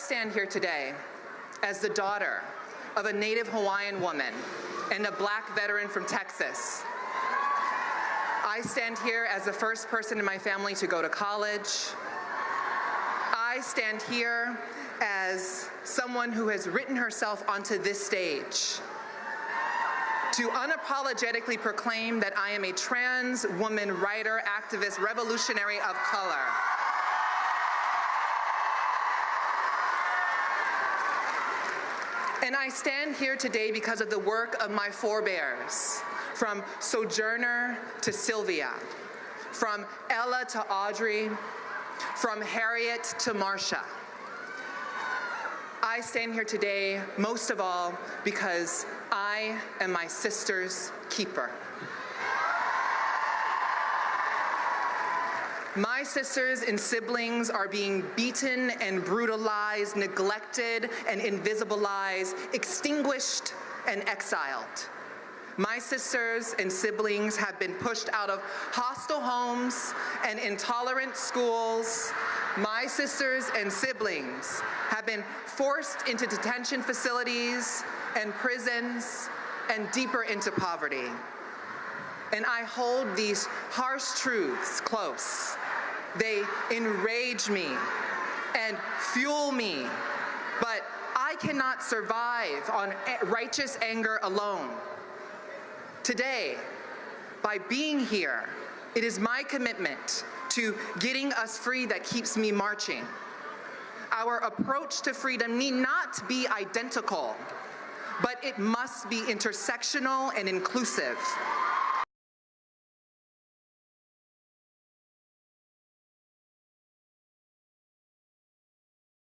stand here today as the daughter of a native Hawaiian woman and a black veteran from Texas. I stand here as the first person in my family to go to college. I stand here as someone who has written herself onto this stage to unapologetically proclaim that I am a trans woman writer, activist, revolutionary of color. And I stand here today because of the work of my forebears, from Sojourner to Sylvia, from Ella to Audrey, from Harriet to Marsha. I stand here today most of all because I am my sister's keeper. My sisters and siblings are being beaten and brutalized, neglected and invisibilized, extinguished and exiled. My sisters and siblings have been pushed out of hostile homes and intolerant schools. My sisters and siblings have been forced into detention facilities and prisons and deeper into poverty. And I hold these harsh truths close. They enrage me and fuel me, but I cannot survive on righteous anger alone. Today, by being here, it is my commitment to getting us free that keeps me marching. Our approach to freedom need not be identical, but it must be intersectional and inclusive.